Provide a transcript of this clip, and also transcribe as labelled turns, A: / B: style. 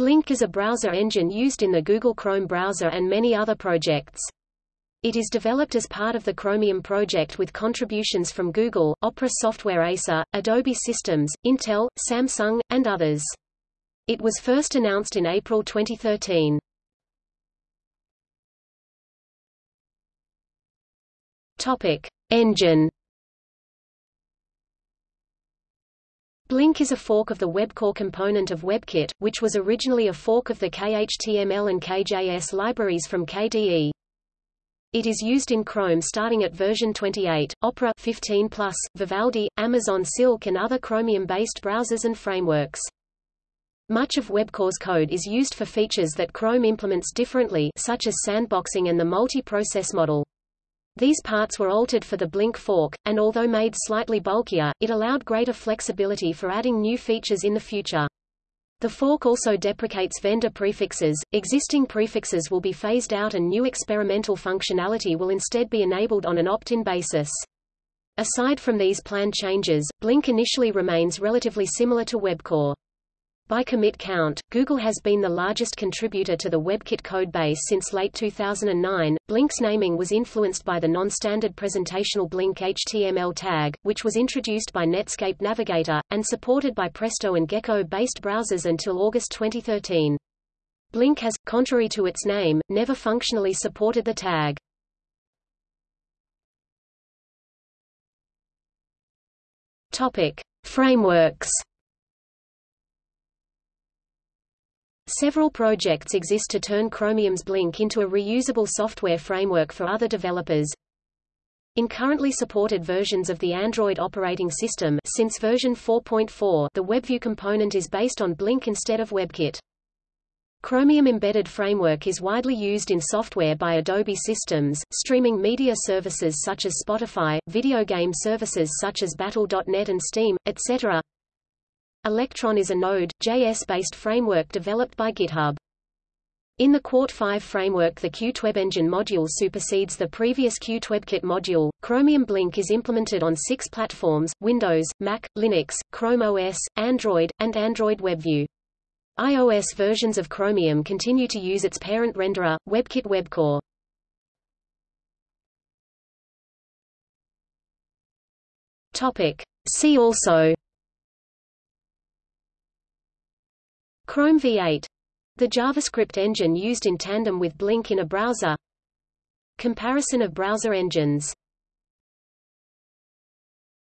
A: Blink is a browser engine used in the Google Chrome browser and many other projects. It is developed as part of the Chromium project with contributions from Google, Opera Software ASA, Adobe Systems, Intel, Samsung, and others. It was first announced in April 2013. Topic: Engine Blink is a fork of the WebCore component of WebKit, which was originally a fork of the KHTML and KJS libraries from KDE. It is used in Chrome starting at version 28, Opera 15 plus, Vivaldi, Amazon Silk and other Chromium-based browsers and frameworks. Much of WebCore's code is used for features that Chrome implements differently such as sandboxing and the multi-process model. These parts were altered for the Blink fork, and although made slightly bulkier, it allowed greater flexibility for adding new features in the future. The fork also deprecates vendor prefixes, existing prefixes will be phased out and new experimental functionality will instead be enabled on an opt-in basis. Aside from these planned changes, Blink initially remains relatively similar to WebCore. By commit count, Google has been the largest contributor to the WebKit codebase since late 2009. Blink's naming was influenced by the non-standard presentational Blink HTML tag, which was introduced by Netscape Navigator, and supported by Presto and Gecko-based browsers until August 2013. Blink has, contrary to its name, never functionally supported the tag. Topic: Frameworks Several projects exist to turn Chromium's Blink into a reusable software framework for other developers. In currently supported versions of the Android operating system since version 4.4, the WebView component is based on Blink instead of WebKit. Chromium Embedded Framework is widely used in software by Adobe Systems, streaming media services such as Spotify, video game services such as Battle.net and Steam, etc. Electron is a Node.js-based framework developed by GitHub. In the Qt 5 framework the Qt Engine module supersedes the previous Qt WebKit module. Chromium Blink is implemented on six platforms, Windows, Mac, Linux, Chrome OS, Android, and Android WebView. iOS versions of Chromium continue to use its parent renderer, WebKit WebCore. Topic. See also Chrome V8 the JavaScript engine used in tandem with Blink in a browser. Comparison of browser engines